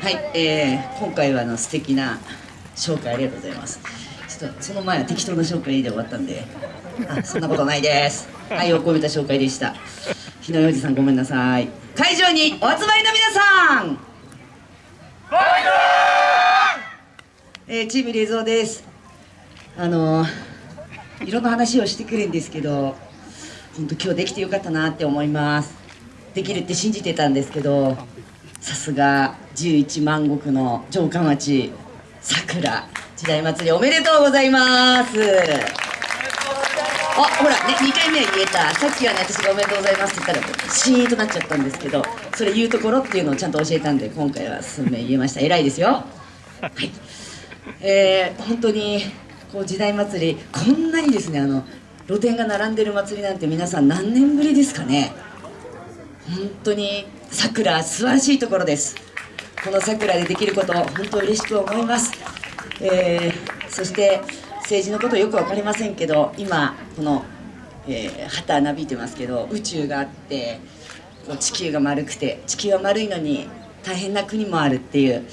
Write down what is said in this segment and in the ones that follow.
はい、えー、今回はあの素敵な紹介ありがとうございます。ちょっとその前は適当な紹介で終わったんであそんなことないです。愛を込めた紹介でした。日野洋二さんごめんなさい。会場にお集まりの皆さん。えー、チーム冷蔵です。あのー、いろんな話をしてくるんですけど本当今日できてよかったなって思います。できるって信じてたんですけどさすが11万石の城下町桜時代祭りおめでとうございます。あほらね2回目は言えた。さっきはね私が「おめでとうございます」って言ったらシーンとなっちゃったんですけどそれ言うところっていうのをちゃんと教えたんで今回は数名言えました。偉いですよ。はい。えー、本当にこう時代祭りこんなにですねあの露店が並んでる祭りなんて皆さん何年ぶりですかね。本当に桜素晴らしいところですこの桜でできること本当嬉しく思います、えー、そして政治のことよく分かりませんけど今この、えー、旗なびいてますけど宇宙があって地球が丸くて地球は丸いのに大変な国もあるっていう、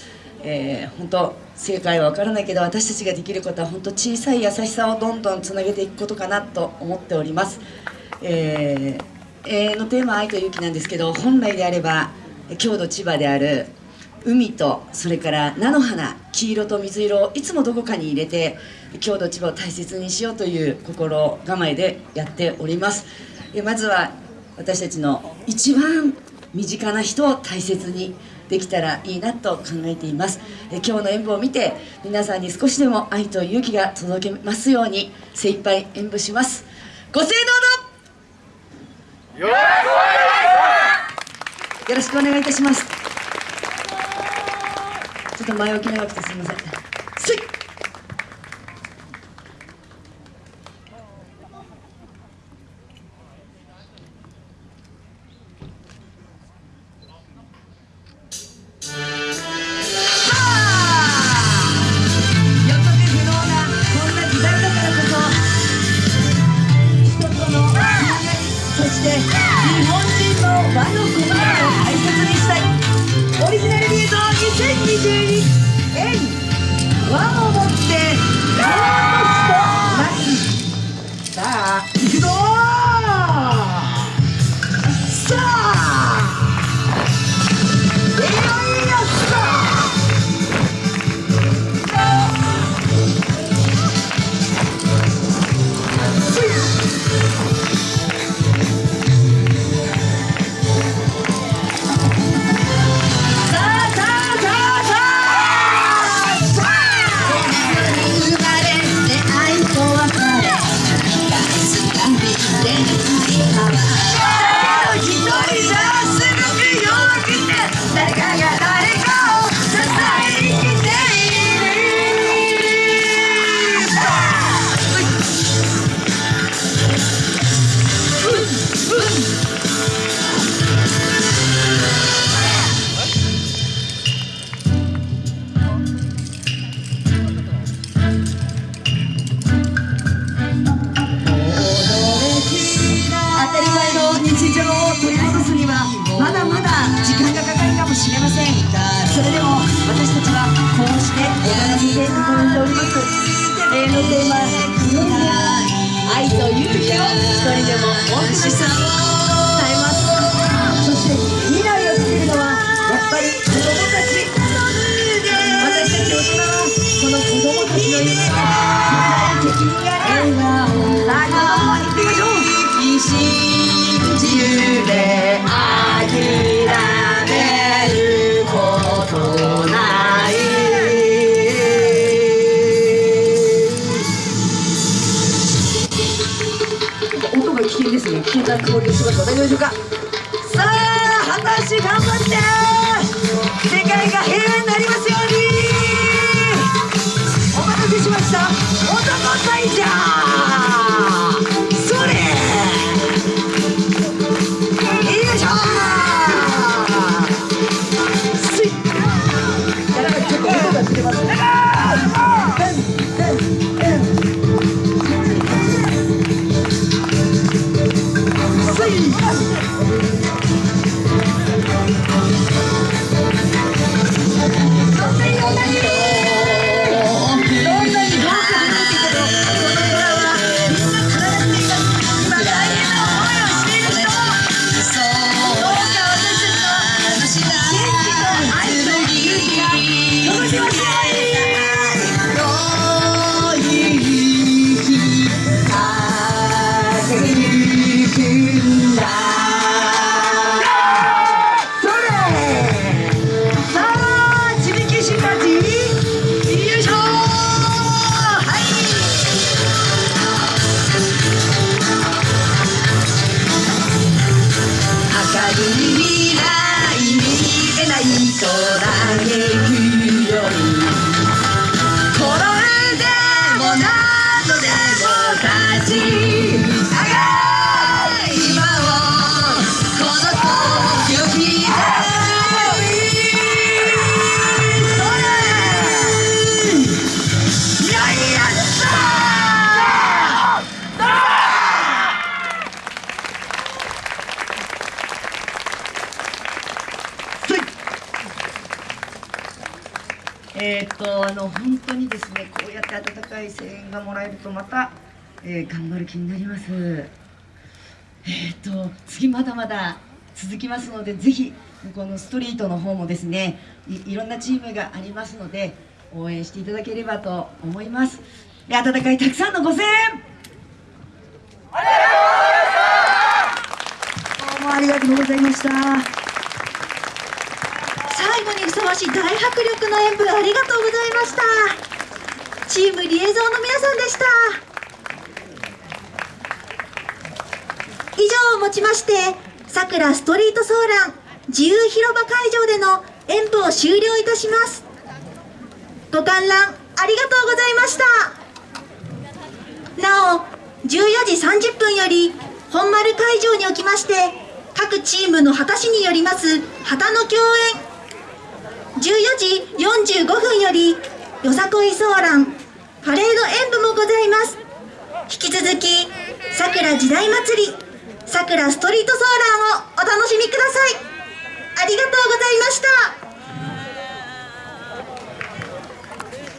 えー、本当正解は分からないけど私たちができることは本当小さい優しさをどんどんつなげていくことかなと思っております。えー永遠のテーマ「愛と勇気」なんですけど本来であれば郷土千葉である海とそれから菜の花黄色と水色をいつもどこかに入れて郷土千葉を大切にしようという心構えでやっております。まずは私たちの一番身近な人を大切にできたらいいなと考えています。今日の演舞を見て皆さんに少しでも愛と勇気が届けますように精一杯演舞します。ご清聴よろしくお願いいたします。ちょっと前置き長くてすみません。して日本人の和の国々を大切にしたい。オリジナルビ映ト2022円和をもって私たちはこうしてお学びして進めております。永遠のテーマ「愛と勇気」を一人でも多くの人に伝えます。そしてょうかさあ果たして頑張って世界が平和になりますよ mi vida. っとあの本当にですねこうやって温かい声援がもらえるとまた、えー頑張る気になります。えーっと次まだまだ続きますのでぜひこのストリートの方もですねいいろんなチームがありますので応援していただければと思います。で温かいたくさんのご声援！どうもありがとうございましたし大迫力の演舞ありがとうございました。チームリエゾンの皆さんでした。以上をもちましてさくらストリートソーラン自由広場会場での演舞を終了いたします。ご観覧ありがとうございました。なお14時30分より本丸会場におきまして各チームの旗師によります旗の共演14時45分よりよさこいソーランパレード演舞もございます。引き続きさくら時代祭りさくらストリートソーランをお楽しみください。ありがとうございました。